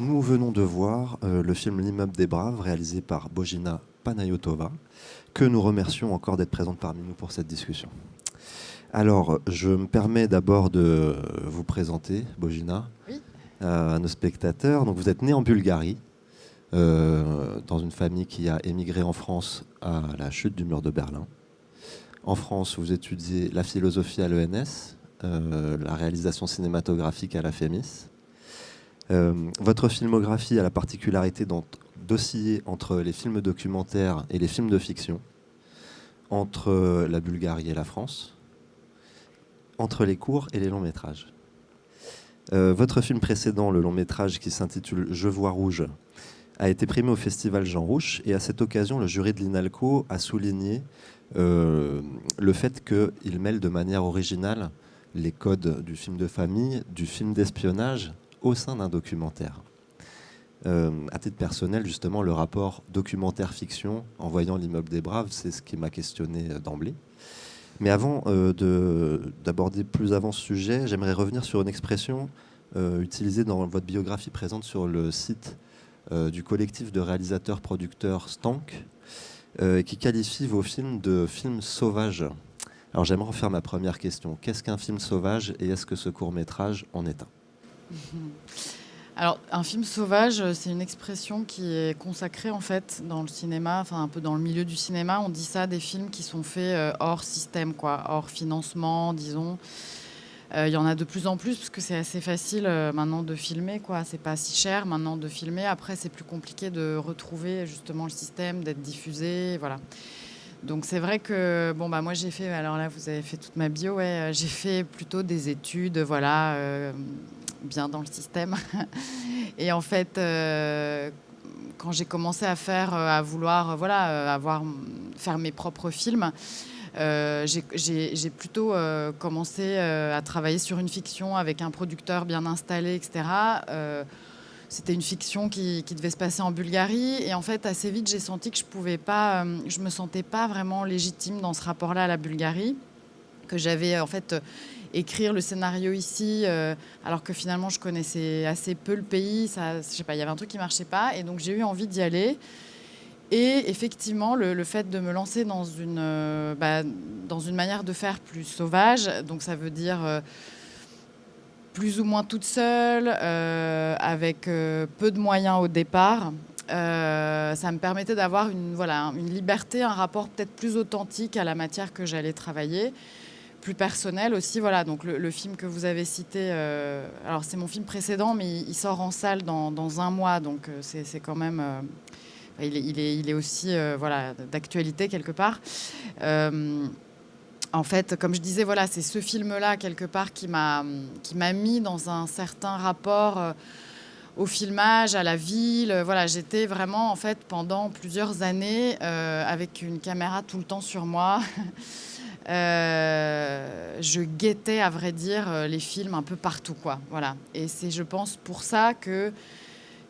Nous venons de voir euh, le film L'immeuble des Braves, réalisé par Bojina Panayotova, que nous remercions encore d'être présente parmi nous pour cette discussion. Alors, je me permets d'abord de vous présenter, Bojina, à nos spectateurs. Donc, vous êtes né en Bulgarie, euh, dans une famille qui a émigré en France à la chute du mur de Berlin. En France, vous étudiez la philosophie à l'ENS, euh, la réalisation cinématographique à la FEMIS. Euh, votre filmographie a la particularité d'osciller entre les films documentaires et les films de fiction, entre la Bulgarie et la France, entre les courts et les longs métrages. Euh, votre film précédent, le long métrage qui s'intitule Je vois rouge, a été primé au festival Jean Rouche et à cette occasion, le jury de l'INALCO a souligné euh, le fait qu'il mêle de manière originale les codes du film de famille, du film d'espionnage au sein d'un documentaire. Euh, à titre personnel, justement, le rapport documentaire-fiction en voyant l'immeuble des Braves, c'est ce qui m'a questionné euh, d'emblée. Mais avant euh, d'aborder plus avant ce sujet, j'aimerais revenir sur une expression euh, utilisée dans votre biographie présente sur le site du collectif de réalisateurs-producteurs Stank, qui qualifie vos films de films sauvages. Alors j'aimerais en faire ma première question. Qu'est-ce qu'un film sauvage et est-ce que ce court métrage en est un? Alors, un film sauvage, c'est une expression qui est consacrée en fait dans le cinéma, enfin un peu dans le milieu du cinéma. On dit ça des films qui sont faits euh, hors système, quoi, hors financement, disons. Euh, il y en a de plus en plus parce que c'est assez facile euh, maintenant de filmer, quoi. C'est pas si cher maintenant de filmer. Après, c'est plus compliqué de retrouver justement le système, d'être diffusé, voilà. Donc c'est vrai que bon bah moi j'ai fait alors là vous avez fait toute ma bio ouais j'ai fait plutôt des études voilà bien dans le système. Et en fait, euh, quand j'ai commencé à faire, euh, à vouloir, euh, voilà, avoir, faire mes propres films, j'ai plutôt commencé à travailler sur une fiction avec un producteur bien installé, etc. c'était une fiction qui, qui, devait se passer en Bulgarie et en fait assez vite j'ai senti que je pouvais pas, je me sentais pas vraiment légitime dans ce rapport-là à la Bulgarie, que j'avais en fait écrire le scénario ici, euh, alors que finalement je connaissais assez peu le pays. Ça, je sais pas, il y avait un truc qui marchait pas, et donc j'ai eu envie d'y aller. Et effectivement, le, fait de me lancer dans une, euh, bah, dans une manière de faire plus sauvage, donc ça veut dire euh, plus ou moins toute seule, avec peu de moyens au départ. ça me permettait d'avoir une, voilà, une liberté, un rapport peut-être plus authentique à la matière que j'allais travailler plus personnel aussi. Voilà, donc le, film que vous avez cité, euh, alors c'est mon film précédent, mais il, sort en salle dans, dans, un mois, donc euh, c'est quand même. Euh, il, est, il, est, il, est, aussi voilà, d'actualité quelque part. en fait, comme je disais, voilà, c'est ce film-là, quelque part, qui m'a mis dans un certain rapport au filmage, à la ville. Voilà, j'étais vraiment, en fait, pendant plusieurs années avec une caméra tout le temps sur moi. Euh, je guettais, à vrai dire, euh, les films un peu partout, quoi. Voilà. Et c'est, je pense, pour ça que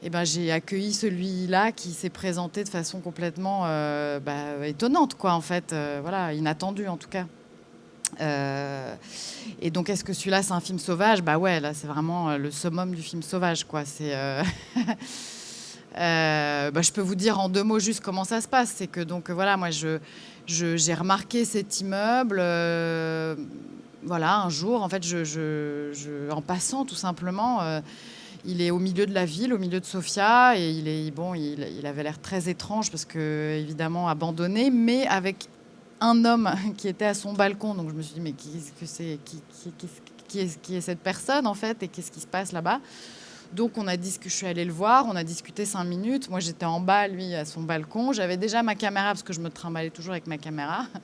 eh ben, j'ai accueilli celui-là qui s'est présenté de façon complètement euh, bah, étonnante, quoi, en fait. voilà, inattendue, en tout cas. et donc, est-ce que celui-là, c'est un film sauvage? Bah ouais, là, c'est vraiment le summum du film sauvage, quoi. C'est... bah, je peux vous dire en deux mots juste comment ça se passe. C'est que donc voilà, moi je j'ai remarqué cet immeuble. Euh, voilà, un jour, en fait, je, en passant tout simplement, euh, il est au milieu de la ville, au milieu de Sofia, et il est bon, il, avait l'air très étrange parce que évidemment abandonné, mais avec un homme qui était à son balcon. Donc je me suis dit mais qui, que c'est, qui, qui, est, qui est cette personne en fait et qu'est-ce qui se passe là-bas? Donc on a dit que je suis allée le voir, on a discuté cinq minutes. Moi j'étais en bas, lui à son balcon. J'avais déjà ma caméra parce que je me trimballais toujours avec ma caméra.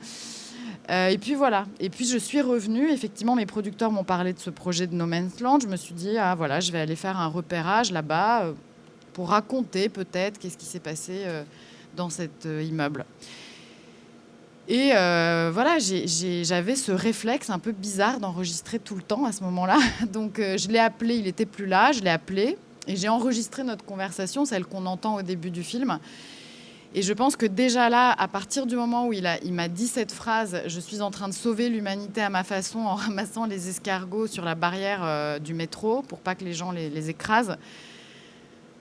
Euh, et puis voilà. Et puis je suis revenue. Effectivement, mes producteurs m'ont parlé de ce projet de No Man's Land. Je me suis dit ah voilà, je vais aller faire un repérage là-bas euh, pour raconter peut-être qu'est-ce qui s'est passé euh, dans cet immeuble. Et euh, voilà, j'avais ce réflexe un peu bizarre d'enregistrer tout le temps à ce moment-là. Donc euh, je l'ai appelé, il n'était plus là, je l'ai appelé et j'ai enregistré notre conversation, celle qu'on entend au début du film. Et je pense que déjà là, à partir du moment où il m'a dit cette phrase, je suis en train de sauver l'humanité à ma façon en ramassant les escargots sur la barrière euh, du métro pour pas que les gens les, les écrasent,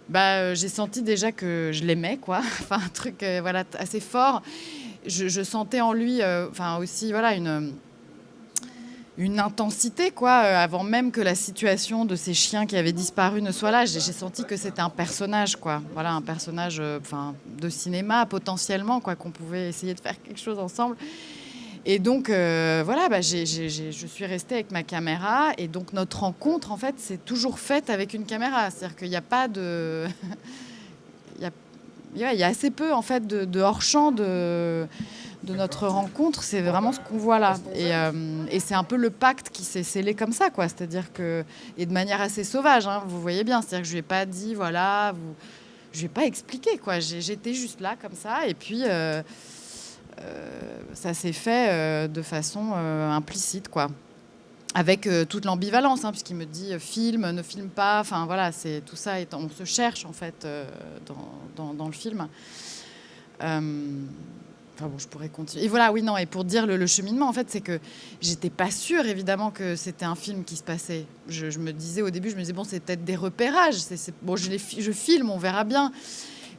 bah, j'ai senti déjà que je l'aimais, quoi. enfin, un truc voilà, assez fort. Je, sentais en lui enfin, aussi voilà, une une intensité, quoi, euh, avant même que la situation de ces chiens qui avaient disparu ne soit là. J'ai senti que c'était un personnage, quoi. Voilà, un personnage euh, enfin, de cinéma, potentiellement, quoi, qu'on pouvait essayer de faire quelque chose ensemble. Et donc, euh, voilà, bah, je suis restée avec ma caméra. Et donc, notre rencontre, en fait, c'est toujours faite avec une caméra. C'est-à-dire qu'il n'y a pas de. il, y a, assez peu, en fait, de, de hors-champ de de notre rencontre, c'est vraiment ce qu'on voit là. Euh, et, c'est un peu le pacte qui s'est scellé comme ça, quoi. C'est-à-dire que, et de manière assez sauvage, hein, vous voyez bien. C'est-à-dire que je lui ai pas dit, voilà, vous, je lui ai pas expliqué, quoi. J'étais juste là comme ça, et puis euh, euh, ça s'est fait de façon implicite, quoi. Avec toute l'ambivalence, hein, puisqu'il me dit filme, ne filme pas. Enfin voilà, c'est tout ça. on se cherche en fait dans, dans, le film bon, je pourrais continuer. Et voilà, oui, non, et pour dire le, cheminement, en fait, c'est que j'étais pas sûre, évidemment, que c'était un film qui se passait. Je, me disais au début, je me disais, bon, c'est peut-être des repérages. Bon, je, les, je filme, on verra bien.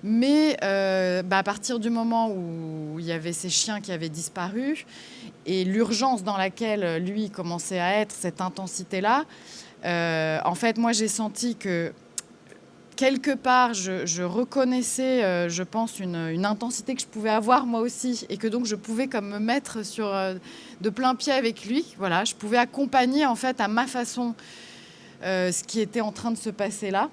Mais euh, bah, à partir du moment où il y avait ces chiens qui avaient disparu et l'urgence dans laquelle lui commençait à être, cette intensité-là, euh, en fait, moi, j'ai senti que quelque part, je, reconnaissais, euh, je pense, une, intensité que je pouvais avoir moi aussi, et que donc je pouvais comme me mettre sur de plein pied avec lui. Voilà, je pouvais accompagner en fait à ma façon ce qui était en train de se passer là.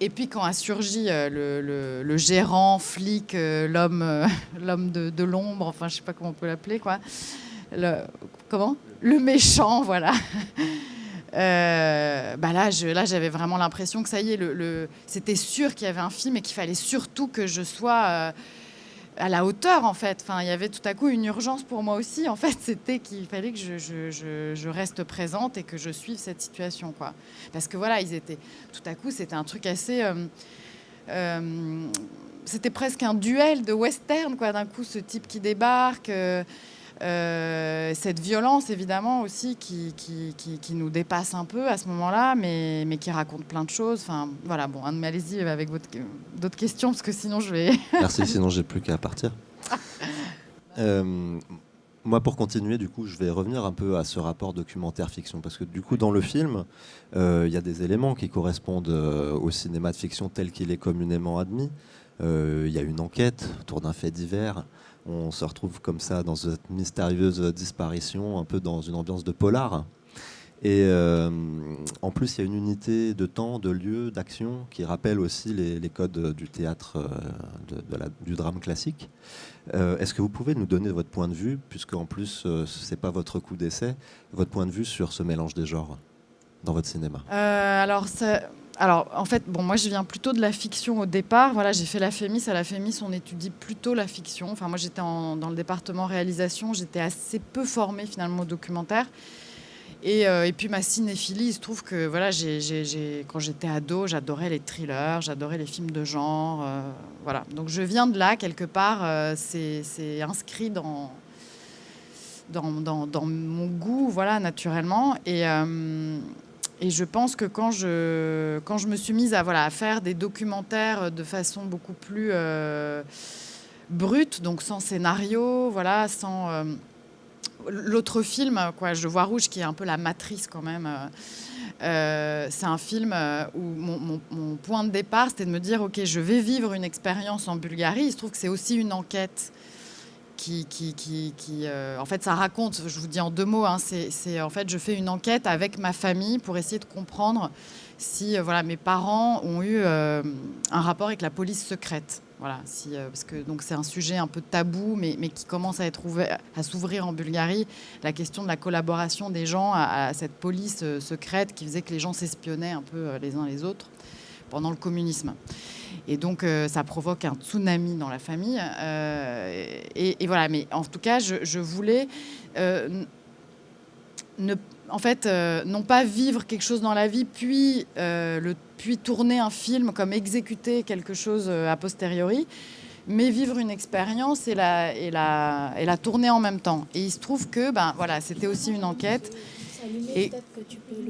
Et puis quand a surgi le, gérant, flic, l'homme, l'homme de, l'ombre, enfin je sais pas comment on peut l'appeler quoi. Le, comment? Le méchant, voilà. Euh, bah là, là, j'avais vraiment l'impression que ça y est, le, c'était sûr qu'il y avait un film et qu'il fallait surtout que je sois euh, à la hauteur, en fait. Enfin, il y avait tout à coup une urgence pour moi aussi. En fait, c'était qu'il fallait que je, reste présente et que je suive cette situation, quoi. Parce que voilà, ils étaient. Tout à coup, c'était un truc assez. Euh, c'était presque un duel de western, quoi. D'un coup, ce type qui débarque. Euh, cette violence, évidemment, aussi, qui, qui, nous dépasse un peu à ce moment-là, mais, mais qui raconte plein de choses. Enfin, voilà, bon, allez-y avec d'autres questions, parce que sinon je vais... Merci, sinon j'ai plus qu'à partir. Euh, moi, pour continuer, du coup, je vais revenir un peu à ce rapport documentaire-fiction, parce que du coup, dans le film, euh, il y a des éléments qui correspondent au cinéma de fiction tel qu'il est communément admis. Il y a une enquête autour d'un fait divers on se retrouve comme ça dans cette mystérieuse disparition, un peu dans une ambiance de polar. Et euh, en plus, il y a une unité de temps, de lieu, d'action qui rappelle aussi les, codes du théâtre, euh, du drame classique. Euh, est-ce que vous pouvez nous donner votre point de vue, puisque en plus, ce n'est pas votre coup d'essai, votre point de vue sur ce mélange des genres dans votre cinéma? Alors, alors, en fait, bon, moi, je viens plutôt de la fiction au départ. Voilà, j'ai fait la FEMIS. À la FEMIS, on étudie plutôt la fiction. Enfin, moi, j'étais dans le département réalisation. J'étais assez peu formée, finalement, au documentaire. Et, euh, puis, ma cinéphilie, il se trouve que, voilà, quand j'étais ado, j'adorais les thrillers, j'adorais les films de genre. Euh, voilà. Donc, je viens de là, quelque part. Euh, c'est inscrit dans, dans, dans, mon goût, voilà, naturellement. Et et je pense que quand je, quand je me suis mise à, voilà, à faire des documentaires de façon beaucoup plus euh, brute, donc sans scénario, voilà, sans... Euh, l'autre film, quoi, Je vois rouge, qui est un peu la matrice quand même, euh, c'est un film où mon, mon, point de départ, c'était de me dire, OK, je vais vivre une expérience en Bulgarie. Il se trouve que c'est aussi une enquête qui, qui, qui, euh, en fait, ça raconte, je vous dis en deux mots, hein, c'est en fait, je fais une enquête avec ma famille pour essayer de comprendre si euh, voilà, mes parents ont eu euh, un rapport avec la police secrète. Voilà, parce que c'est un sujet un peu tabou, mais, qui commence à à s'ouvrir en Bulgarie. La question de la collaboration des gens à cette police secrète qui faisait que les gens s'espionnaient un peu les uns les autres pendant le communisme. Et donc, euh, ça provoque un tsunami dans la famille. Euh, et, voilà, mais en tout cas, je, voulais euh, ne, en fait, non pas vivre quelque chose dans la vie, puis, le, puis tourner un film comme exécuter quelque chose a posteriori, mais vivre une expérience et la, et, la, et la tourner en même temps. Et il se trouve que ben, voilà, c'était aussi une enquête. Et,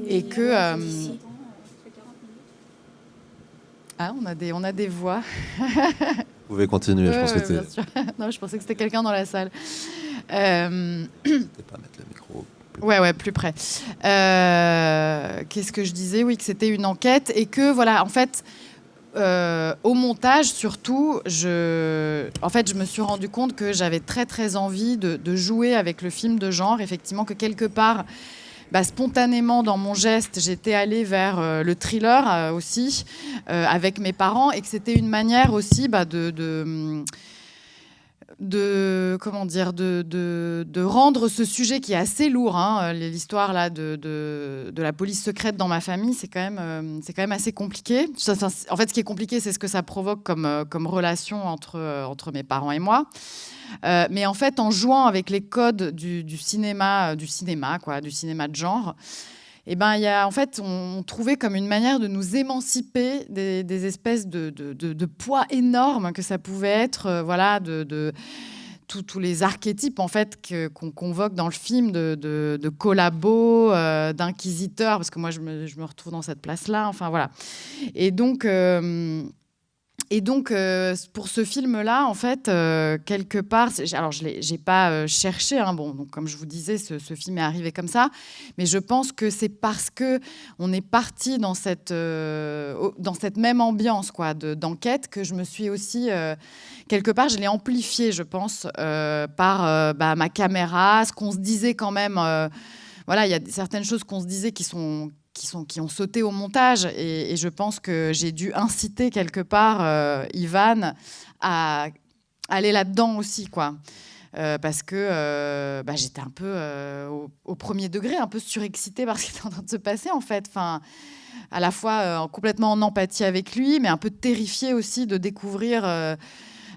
et que Ah, on, a des, on a des voix. Vous pouvez continuer, je pense que Non, je pensais que c'était quelqu'un dans la salle. Euh... pas mettre le micro. Ouais, ouais, plus près. Euh, qu'est-ce que je disais? Oui, que c'était une enquête et que, voilà, en fait, euh, au montage, surtout, je, en fait, je me suis rendu compte que j'avais très, très envie de, jouer avec le film de genre. Effectivement, que quelque part, bah, spontanément, dans mon geste, j'étais allée vers euh, le thriller aussi, avec mes parents, et que c'était une manière aussi bah, de comment dire de, rendre ce sujet qui est assez lourd hein, l'histoire là de, la police secrète dans ma famille c'est quand même euh, c'est quand même assez compliqué. En fait ce qui est compliqué c'est ce que ça provoque comme, euh, comme relation entre, euh, entre mes parents et moi mais en fait en jouant avec les codes du, cinéma du cinéma quoi du cinéma de genre eh ben, y a, en fait, on, trouvait comme une manière de nous émanciper des, espèces de, de, poids énormes que ça pouvait être, euh, voilà, de, tous les archétypes en fait qu'on convoque dans le film de, de, collabo, euh, d'inquisiteur, parce que moi je me, je me, retrouve dans cette place-là. Enfin voilà. Et donc euh, et donc, euh, pour ce film-là, en fait, euh, quelque part, alors je n'ai pas euh, cherché, hein, bon, donc, comme je vous disais, ce, film est arrivé comme ça, mais je pense que c'est parce que on est parti dans cette, dans cette même ambiance d'enquête que je me suis aussi, quelque part, je l'ai amplifié, je pense, par bah, ma caméra, ce qu'on se disait quand même voilà, il y a certaines choses qu'on se disait qui sont qui, sont, qui ont sauté au montage. Et, je pense que j'ai dû inciter quelque part euh, Ivan à aller là-dedans aussi, quoi. Euh, parce que euh, bah, j'étais un peu au, premier degré, un peu surexcitée par ce qui était en train de se passer, en fait. Enfin, à la fois complètement en empathie avec lui, mais un peu terrifiée aussi de découvrir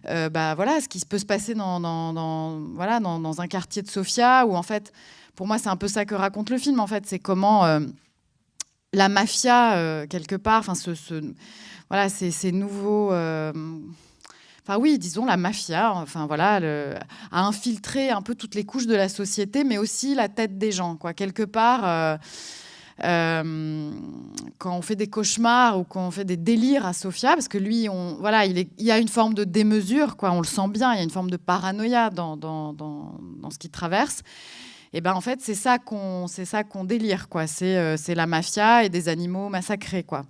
bah, voilà, ce qui peut se passer dans, voilà, dans, un quartier de Sofia, où en fait, pour moi, c'est un peu ça que raconte le film, en fait. C'est comment la mafia, euh, quelque part, enfin, ce, voilà, ces, nouveaux. Euh, enfin oui, disons la mafia, enfin voilà, a infiltré un peu toutes les couches de la société, mais aussi la tête des gens, quoi. Quelque part, euh, quand on fait des cauchemars ou quand on fait des délires à Sofia, parce que lui, voilà, il, y a une forme de démesure, quoi. On le sent bien, il y a une forme de paranoïa dans, dans, dans, dans ce qu'il traverse et ben en fait c'est ça qu'on c'est ça qu'on délire quoi. C'est euh, c'est la mafia et des animaux massacrés quoi.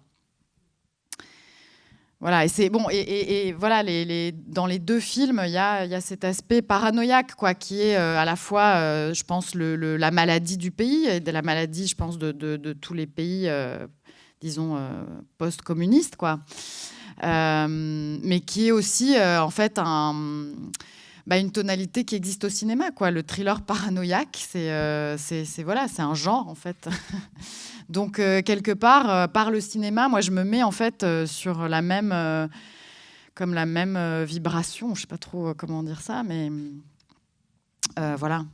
Voilà, et c'est bon, et, voilà, les, les, dans les deux films, il y a, y a, cet aspect paranoïaque, quoi, qui est euh, à la fois, euh, je pense, le, la maladie du pays, et de la maladie, je pense, de, de, tous les pays, disons, post-communistes, quoi, mais qui est aussi, en fait, un bah, une tonalité qui existe au cinéma. Quoi. Le thriller paranoïaque, c'est euh, voilà, un genre en fait. Donc euh, quelque part, euh, par le cinéma, moi je me mets en fait sur la même, comme la même vibration. Je sais pas trop comment dire ça, mais voilà.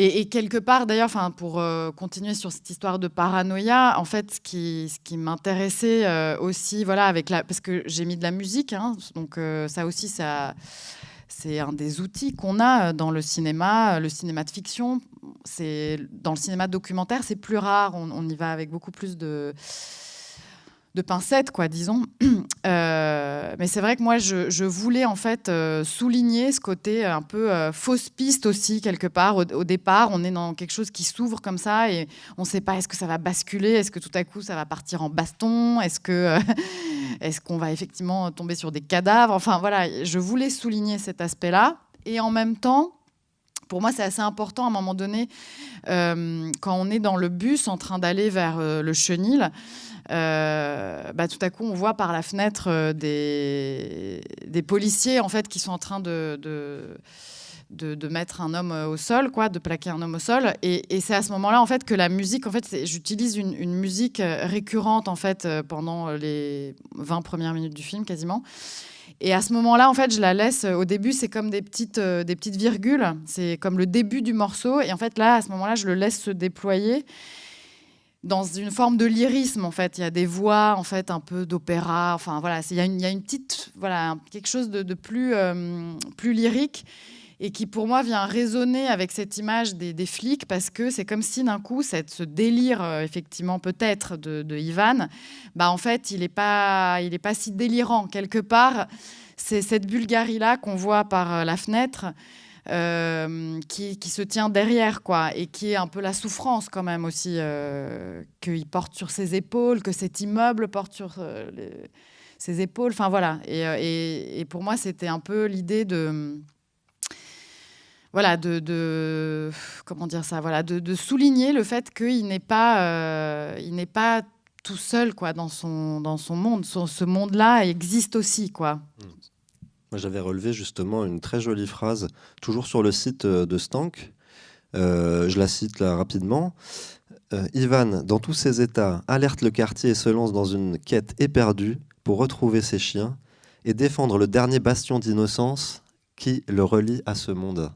Et, quelque part, d'ailleurs, pour continuer sur cette histoire de paranoïa, en fait, ce qui, ce qui m'intéressait aussi, voilà, avec la, parce que j'ai mis de la musique, hein, donc ça aussi, ça, c'est un des outils qu'on a euh, dans le cinéma, euh, le cinéma de fiction. C'est dans le cinéma documentaire, c'est plus rare. On, y va avec beaucoup plus de de pincettes, quoi, disons. Euh, mais c'est vrai que moi, je, voulais en fait souligner ce côté un peu fausse piste aussi quelque part. Au, départ, on est dans quelque chose qui s'ouvre comme ça et on ne sait pas est-ce que ça va basculer, est-ce que tout à coup ça va partir en baston, est-ce que est-ce qu'on va effectivement tomber sur des cadavres? Enfin voilà, je voulais souligner cet aspect-là. Et en même temps, pour moi, c'est assez important à un moment donné, euh, quand on est dans le bus en train d'aller vers euh, le chenil, euh, bah, tout à coup, on voit par la fenêtre des, des, policiers en fait, qui sont en train de, de, mettre un homme au sol, quoi, de plaquer un homme au sol. Et, c'est à ce moment-là, en fait, que la musique, en fait, j'utilise une, une, musique récurrente, en fait, pendant les 20 premières minutes du film, quasiment. Et à ce moment-là, en fait, je la laisse. Au début, c'est comme des petites, euh, des petites virgules. C'est comme le début du morceau. Et en fait, là, à ce moment-là, je le laisse se déployer dans une forme de lyrisme. En fait, il y a des voix, en fait, un peu d'opéra. Enfin, voilà, il y, y a une petite, voilà, quelque chose de, plus, euh, plus lyrique. Et qui pour moi vient résonner avec cette image des, flics parce que c'est comme si d'un coup cette, ce délire euh, effectivement peut-être de, Ivan, bah en fait il n'est pas, pas si délirant quelque part. C'est cette Bulgarie là qu'on voit par euh, la fenêtre. Euh, qui, se tient derrière, quoi, et qui est un peu la souffrance quand même aussi qu'il porte sur ses épaules, que cet immeuble porte sur ses épaules. Enfin voilà. et pour moi, c'était un peu l'idée de voilà, de, comment dire ça, voilà, de, souligner le fait qu'il n'est pas, euh, il n'est pas tout seul quoi dans son dans son monde. ce monde-là existe aussi quoi. Moi, j'avais relevé justement une très jolie phrase, toujours sur le site euh, de Stank. Euh, je la cite rapidement. Ivan, dans tous ses états, alerte le quartier et se lance dans une quête éperdue pour retrouver ses chiens et défendre le dernier bastion d'innocence qui le relie à ce monde.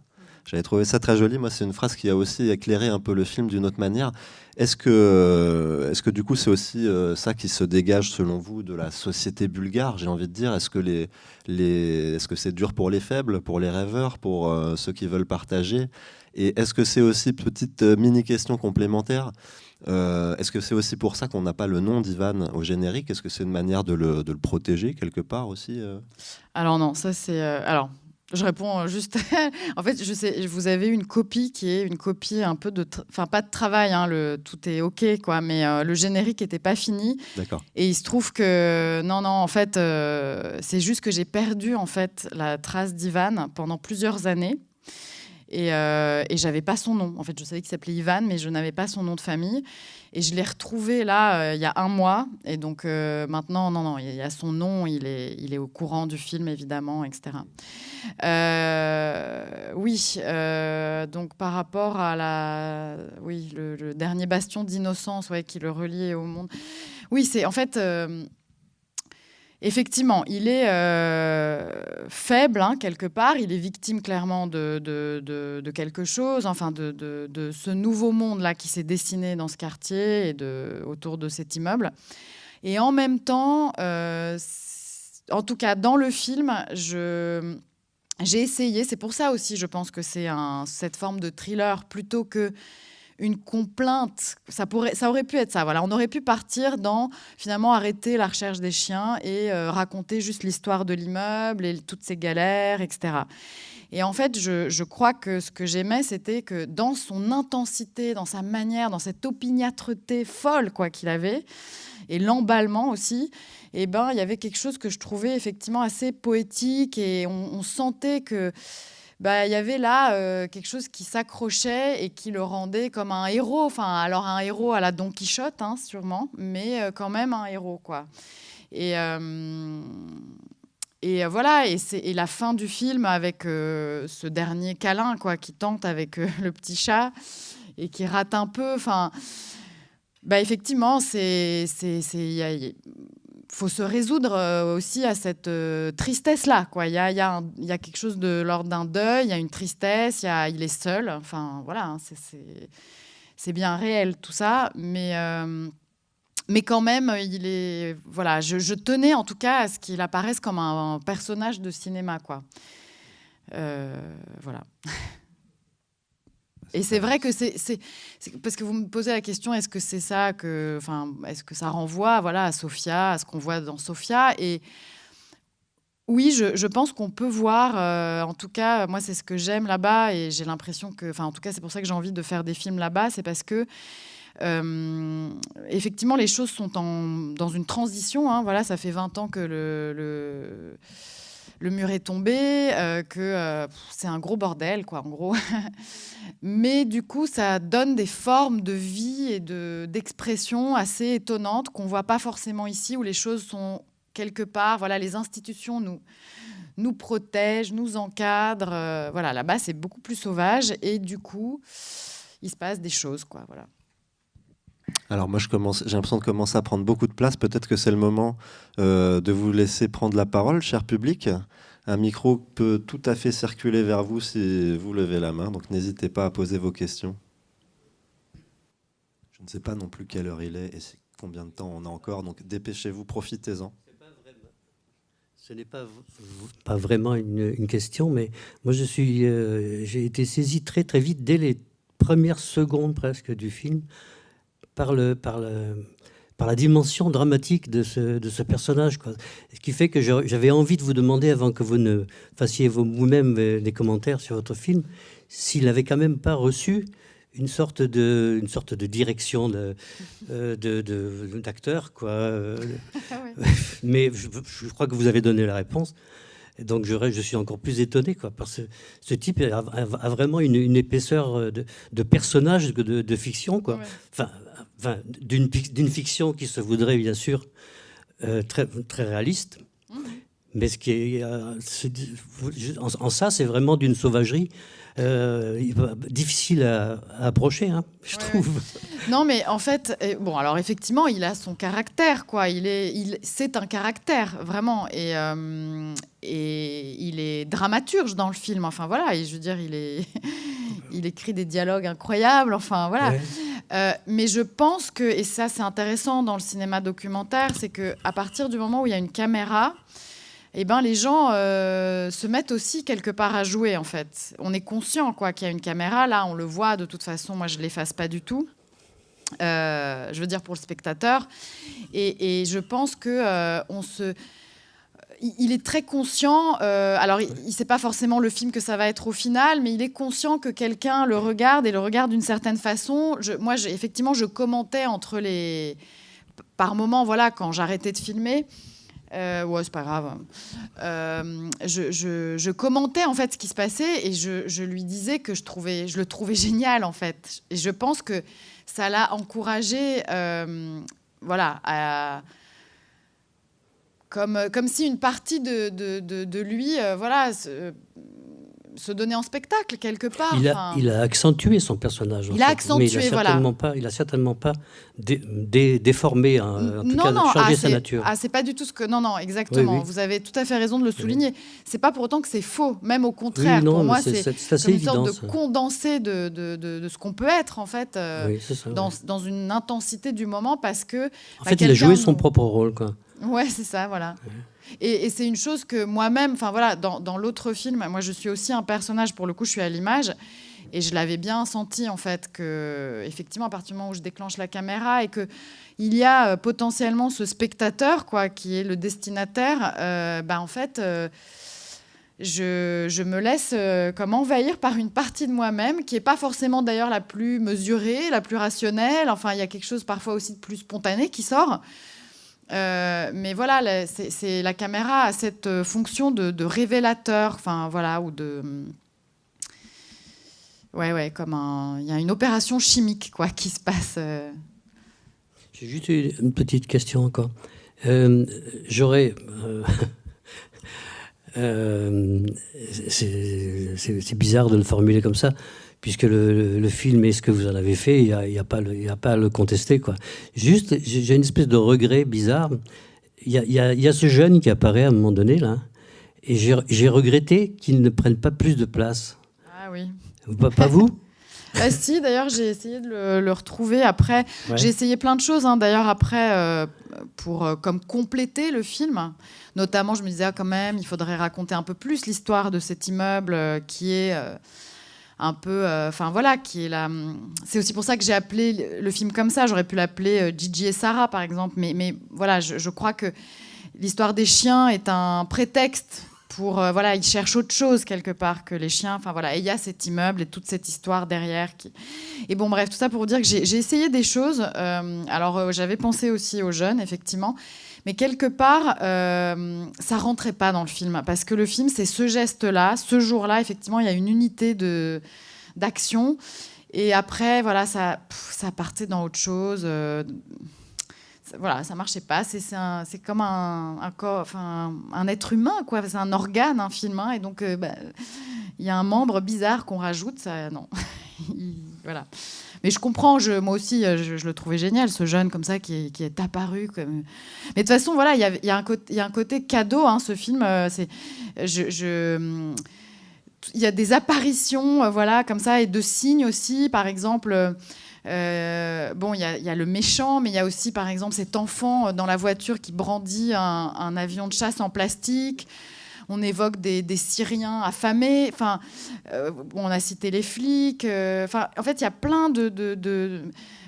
J'avais trouvé ça très joli. Moi, c'est une phrase qui a aussi éclairé un peu le film d'une autre manière. Est-ce que, euh, est-ce que du coup, c'est aussi euh, ça qui se dégage, selon vous, de la société bulgare J'ai envie de dire, est-ce que, les, les, est-ce que c'est dur pour les faibles, pour les rêveurs, pour euh, ceux qui veulent partager? Et est-ce que c'est aussi, petite mini-question complémentaire, est-ce que c'est aussi pour ça qu'on n'a pas le nom d'Ivan au générique? Est-ce que c'est une manière de le, de le, protéger quelque part aussi Alors non, ça c'est... alors je réponds juste. en fait, je sais, vous avez une copie qui est une copie un peu de, enfin pas de travail, hein, le tout est ok quoi, mais euh, le générique n'était pas fini. D'accord. Et il se trouve que non non, en fait, euh, c'est juste que j'ai perdu en fait la trace d'Ivan pendant plusieurs années. Et, euh, et j'avais pas son nom. En fait, je savais qu'il s'appelait Ivan, mais je n'avais pas son nom de famille. Et je l'ai retrouvé là euh, il y a un mois. Et donc euh, maintenant, non, non, il y a son nom, il est, il est au courant du film, évidemment, etc. oui, donc par rapport à la, oui, le, dernier bastion d'innocence ouais, qui le reliait au monde. Oui, c'est en fait Effectivement, il est euh, faible hein, quelque part, il est victime clairement de, quelque chose, enfin de, ce nouveau monde-là qui s'est dessiné dans ce quartier et autour de cet immeuble. Et en même temps, euh, en tout cas dans le film, j'ai essayé, c'est pour ça aussi je pense que c'est cette forme de thriller plutôt que une complainte. Ça, pourrait, ça aurait pu être ça. Voilà, on aurait pu partir dans finalement arrêter la recherche des chiens et euh, raconter juste l'histoire de l'immeuble et toutes ces galères, etc. Et en fait, je, crois que ce que j'aimais, c'était que dans son intensité, dans sa manière, dans cette opiniâtreté folle quoi qu'il avait, et l'emballement aussi, eh ben, il y avait quelque chose que je trouvais effectivement assez poétique et on sentait que bah, y avait là euh, quelque chose qui s'accrochait et qui le rendait comme un héros. Enfin, alors un héros à la Don Quichotte, hein, sûrement, mais euh, quand même un héros, quoi. Et, euh, et voilà, et, et, la fin du film avec ce dernier câlin, quoi, qui tente avec le petit chat et qui rate un peu. Enfin, bah, effectivement, c'est faut se résoudre euh, aussi à cette euh, tristesse-là. Il y a, y, y a, quelque chose de l'ordre d'un deuil, il y a une tristesse, il est seul. Enfin, voilà, hein, c'est bien réel tout ça. Mais, euh, mais quand même, il est, voilà, je, tenais en tout cas à ce qu'il apparaisse comme un, personnage de cinéma. Quoi. voilà. Et c'est vrai que c'est parce que vous me posez la question, est-ce que c'est ça que, enfin, est-ce que ça renvoie, voilà, à Sophia, à ce qu'on voit dans Sophia Et oui, je, pense qu'on peut voir, euh, en tout cas, moi c'est ce que j'aime là-bas, et j'ai l'impression que, enfin, en tout cas, c'est pour ça que j'ai envie de faire des films là-bas, c'est parce que euh, effectivement, les choses sont en, dans une transition. Hein, voilà, ça fait 20 ans que le le mur est tombé, euh, que euh, c'est un gros bordel, quoi, en gros. Mais du coup, ça donne des formes de vie et d'expression assez étonnantes qu'on voit pas forcément ici, où les choses sont quelque part, voilà, les institutions nous nous protègent, nous encadrent. Euh, voilà, là-bas, c'est beaucoup plus sauvage et du coup, il se passe des choses, quoi. Voilà. Alors moi, j'ai l'impression de commencer à prendre beaucoup de place. Peut-être que c'est le moment euh, de vous laisser prendre la parole, cher public. Un micro peut tout à fait circuler vers vous si vous levez la main, donc n'hésitez pas à poser vos questions. Je ne sais pas non plus quelle heure il est et combien de temps on a encore, donc dépêchez-vous, profitez-en. Ce n'est pas, pas vraiment une, question, mais moi je suis, euh, j'ai été saisi très très vite dès les premières secondes presque du film par le, par le, par la dimension dramatique de ce, de ce personnage. Quoi. Ce qui fait que j'avais envie de vous demander, avant que vous ne fassiez vous-même des commentaires sur votre film, s'il n'avait quand même pas reçu une sorte de, une sorte de direction d'acteur, de, de, d'acteur quoi. Mais je, crois que vous avez donné la réponse. Et donc je, je suis encore plus étonné, quoi, parce que ce type a, vraiment une, épaisseur de, de personnage de, de fiction, quoi. Enfin, enfin d'une fiction qui se voudrait bien sûr euh, très, très réaliste. Mmh. Mais ce qui est, euh, en, ça, c'est vraiment d'une sauvagerie euh, difficile à, approcher, hein, je trouve. Non, mais en fait, bon, alors effectivement, il a son caractère, quoi. Il est, il, c'est un caractère vraiment, et et il est dramaturge dans le film. Enfin voilà, et je veux dire, il est, il écrit des dialogues incroyables. Enfin voilà. Euh, mais je pense que, et ça c'est intéressant dans le cinéma documentaire, c'est que à partir du moment où il y a une caméra, eh ben, les gens euh, se mettent aussi quelque part à jouer en fait. On est conscient quoi qu'il y a une caméra là, on le voit de toute façon. Moi je l'efface pas du tout. Euh, je veux dire pour le spectateur. Et, et je pense que on se il est très conscient, euh, alors il ne sait pas forcément le film que ça va être au final, mais il est conscient que quelqu'un le regarde et le regarde d'une certaine façon. moi, effectivement, je commentais entre les... Par moments, voilà, quand j'arrêtais de filmer, euh, ouais, c'est pas grave. Euh, je, commentais en fait ce qui se passait et je, lui disais que je, trouvais, je le trouvais génial en fait. Et je pense que ça l'a encouragé, euh, voilà, à comme, comme si une partie de, de, de, lui, euh, voilà, se, se, donnait en spectacle quelque part. Il a, il a accentué son personnage. Il a accentué, mais il a certainement pas, il a certainement pas déformé, hein, en tout cas, non, changé ah, sa nature. Ah, c'est pas du tout ce que. Non, non, exactement. Vous avez tout à fait raison de le souligner. C'est pas pour autant que c'est faux, même au contraire. pour moi, c'est une sorte de condensé de, de, de, ce qu'on peut être en fait euh, dans, dans, une intensité du moment parce que. En bah, fait, il a joué son propre rôle, quoi. Ouais, c'est ça, voilà. Et, c'est une chose que moi-même, enfin voilà, dans, dans l'autre film, moi je suis aussi un personnage, pour le coup je suis à l'image, et je l'avais bien senti en fait que, effectivement, à partir du moment où je déclenche la caméra et que il y a euh, potentiellement ce spectateur, quoi, qui est le destinataire, euh, bah, en fait. Euh, je, je, me laisse comme envahir par une partie de moi-même qui n'est pas forcément d'ailleurs la plus mesurée, la plus rationnelle. Enfin, il y a quelque chose parfois aussi de plus spontané qui sort. Euh, mais voilà, c'est la caméra a cette euh, fonction de, révélateur, enfin voilà, ou de ouais ouais, comme un, il y a une opération chimique quoi qui se passe. Euh. J'ai juste une petite question encore. J'aurais c'est bizarre de le formuler comme ça puisque le, film est ce que vous en avez fait, il n'y a, y a, pas a pas à le contester. Quoi. Juste, j'ai une espèce de regret bizarre. Il y a, y a, ce jeune qui apparaît à un moment donné, là, et j'ai regretté qu'il ne prenne pas plus de place. Ah oui. Pas, vous? Ah, si, d'ailleurs, j'ai essayé de le, retrouver après. J'ai essayé plein de choses, hein, d'ailleurs, après, euh, pour euh, comme compléter le film. Notamment, je me disais, ah, quand même, il faudrait raconter un peu plus l'histoire de cet immeuble euh, qui est un peu, euh, enfin voilà, qui est là. C'est aussi pour ça que j'ai appelé le film comme ça. J'aurais pu l'appeler euh, Gigi et Sarah, par exemple. Mais, mais voilà, je, crois que l'histoire des chiens est un prétexte pour, euh, voilà, ils cherchent autre chose quelque part que les chiens. Enfin voilà, et il y a cet immeuble et toute cette histoire derrière. Qui... Et bon, bref, tout ça pour vous dire que j'ai essayé des choses. alors j'avais pensé aussi aux jeunes, effectivement. Mais quelque part, euh, ça rentrait pas dans le film parce que le film, c'est ce geste-là, ce jour-là, effectivement, il y a une unité d'action. Et après, voilà, ça, ça partait dans autre chose. Euh, ça, voilà, ça marchait pas. C'est comme un, un, enfin, un être humain, quoi. C'est un organe, un film. Hein. et donc, euh, bah, il y a un membre bizarre qu'on rajoute. Ça, non. voilà. Mais je comprends, je, moi aussi, euh, je, le trouvais génial, ce jeune comme ça qui est, apparu. Comme... Mais de toute façon, voilà, il y a, y a un côté cadeau, hein, ce film. Euh, c'est, il y a des apparitions, euh, voilà, comme ça, et de signes aussi. Par exemple, bon, il y, a le méchant, mais il y a aussi, par exemple, cet enfant dans la voiture qui brandit un, avion de chasse en plastique. On évoque des, Syriens affamés. Enfin, on a cité les flics. Enfin, en fait, il y a plein de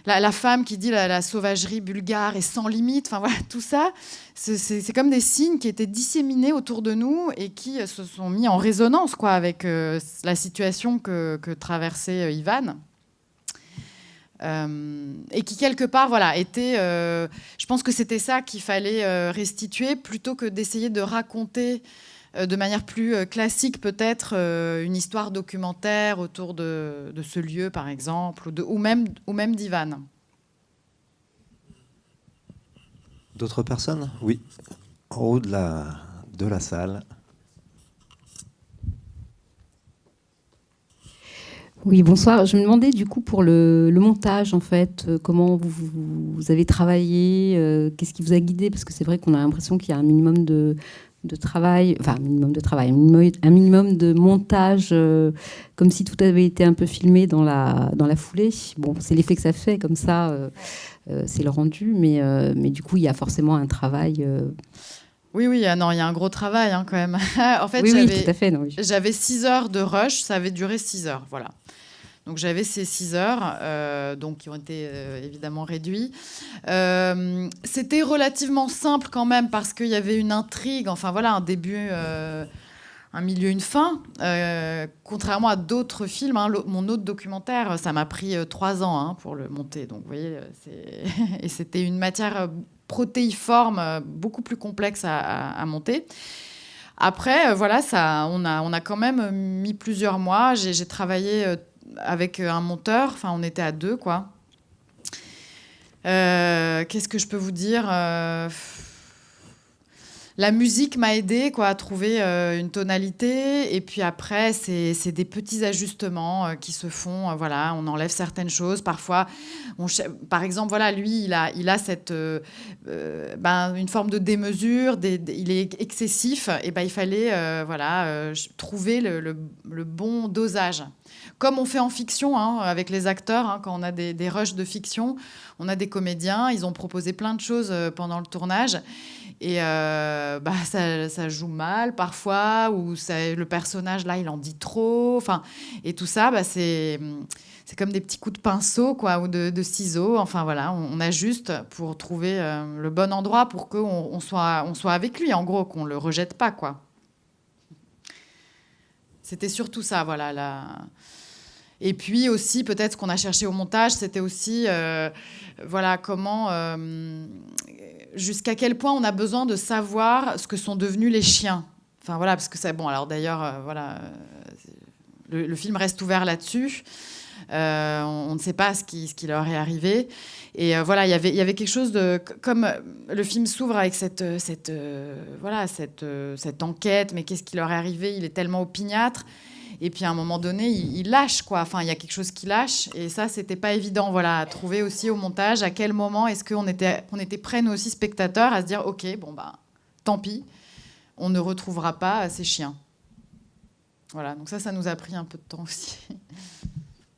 la, femme qui dit la, sauvagerie bulgare est sans limite. Enfin voilà, tout ça, c'est comme des signes qui étaient disséminés autour de nous et qui euh, se sont mis en résonance quoi avec euh, la situation que, traversait euh, Ivan. et qui quelque part voilà était je pense que c'était ça qu'il fallait restituer plutôt que d'essayer de raconter euh, de manière plus euh, classique peut-être euh, une histoire documentaire autour de, ce lieu par exemple, ou, même, ou même d'Ivan. D'autres personnes? Oui, en haut de la, de la salle. Oui, bonsoir. Je me demandais du coup pour le, montage, en fait, comment vous, avez travaillé, qu'est-ce qui vous a guidé? Parce que c'est vrai qu'on a l'impression qu'il y a un minimum de, de travail, enfin un minimum de travail, un minimum, de montage, euh, comme si tout avait été un peu filmé dans la, dans la foulée. Bon, c'est l'effet que ça fait, comme ça, euh, euh, c'est le rendu, mais, mais du coup, il y a forcément un travail. Oui, oui, non, il y a un gros travail hein, quand même. en fait, j'avais six heures de rush, ça avait duré six heures, voilà. Donc j'avais ces 6 heures, euh, donc qui ont été euh, évidemment réduits. Euh, c'était relativement simple quand même parce qu'il y avait une intrigue, enfin voilà, un début, un milieu, une fin. contrairement à d'autres films, hein, mon autre documentaire, ça m'a pris 3 ans hein, pour le monter. Donc vous voyez, et c'était une matière protéiforme beaucoup plus complexe à, à monter. Après, voilà, ça, on, a, on a quand même mis plusieurs mois. J'ai travaillé avec euh, un monteur. Enfin, on était à deux, quoi. Euh, qu'est-ce que je peux vous dire euh, La musique m'a aidé quoi, à trouver une tonalité. Et puis après, c'est des petits ajustements qui se font. voilà, on enlève certaines choses. Parfois, par exemple, voilà, lui, il a, il a cette, ben, une forme de démesure. il est excessif. Et ben, il fallait voilà, trouver le, le bon dosage comme on fait en fiction hein, avec les acteurs, hein, quand on a des, des, rushs de fiction, on a des comédiens, ils ont proposé plein de choses euh, pendant le tournage. Et euh, bah, ça, joue mal parfois, ou le personnage là, il en dit trop. Enfin, et tout ça, bah, c'est comme des petits coups de pinceau quoi, ou de, ciseaux. Enfin voilà, on, ajuste pour trouver euh, le bon endroit pour qu'on on soit, on soit avec lui, en gros, qu'on le rejette pas. quoi. C'était surtout ça, voilà. Et puis aussi, peut-être ce qu'on a cherché au montage, c'était aussi, euh, voilà, comment, euh, jusqu'à quel point on a besoin de savoir ce que sont devenus les chiens. Enfin voilà, parce que c'est bon. Alors d'ailleurs, euh, voilà, le, film reste ouvert là-dessus. On, ne sait pas ce qui, leur est arrivé. Et voilà, y il y avait quelque chose de. Comme le film s'ouvre avec cette, cette, voilà, cette, cette enquête, mais qu'est-ce qui leur est arrivé? Il est tellement opiniâtre. Et puis à un moment donné, il, lâche quoi. Enfin, il y a quelque chose qui lâche. Et ça, c'était pas évident. Voilà, à trouver aussi au montage à quel moment est-ce qu'on était, on était prêts nous aussi spectateurs à se dire, ok, bon bah, tant pis, on ne retrouvera pas ces chiens. Voilà. Donc ça, ça nous a pris un peu de temps aussi.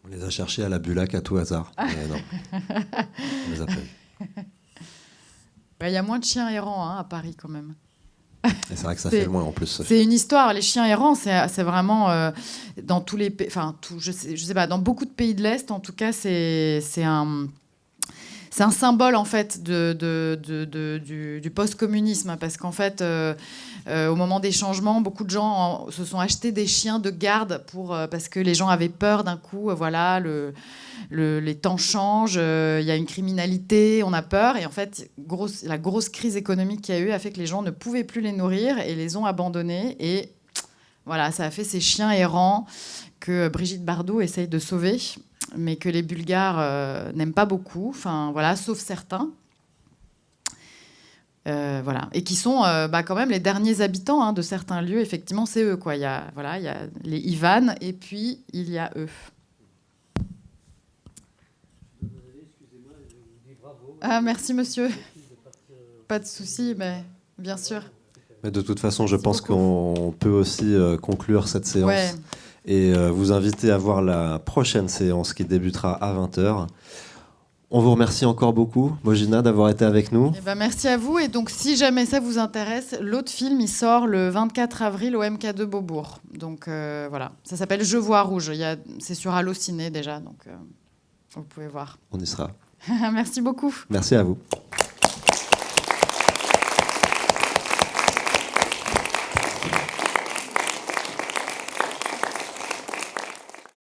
On les a cherchés à la Bulac à tout hasard. Mais non, on les a pas Il y a moins de chiens errants hein, à Paris quand même. C'est vrai que ça fait loin en plus. C'est une histoire. Les chiens errants, c'est vraiment euh, dans tous les pays, enfin, je sais, je sais pas, dans beaucoup de pays de l'Est, en tout cas, c'est un. C'est un symbole en fait du, post-communisme parce qu'en fait, euh, euh, au moment des changements, beaucoup de gens se sont achetés des chiens de garde pour parce que les gens avaient peur d'un coup, voilà, le, les temps changent, euh, il y a une criminalité, on a peur. Et en fait, la grosse crise économique qu'il y a eu a fait que les gens ne pouvaient plus les nourrir et les ont abandonnés. Et voilà, ça a fait ces chiens errants que Brigitte Bardot essaye de sauver, mais que les Bulgares euh, n'aiment pas beaucoup, enfin voilà, sauf certains. Euh, voilà. Et qui sont bah, quand même les derniers habitants hein, de certains lieux. Effectivement, c'est eux. Quoi. Il, y a, voilà, il y a les Ivan et puis il y a eux. Ah, merci monsieur. Pas de souci, mais bien sûr. Mais de toute façon, je pense qu'on peut aussi euh, conclure cette séance. Et euh, vous inviter à voir la prochaine séance qui débutera à 20h. On vous remercie encore beaucoup, Mojina, d'avoir été avec nous. Eh ben, merci à vous. Et donc, si jamais ça vous intéresse, l'autre film, il sort le 24 avril au MK2 Beaubourg. Donc, euh, voilà. Ça s'appelle Je vois rouge. C'est sur Allociné déjà. Donc, euh, vous pouvez voir. On y sera. merci beaucoup. Merci à vous.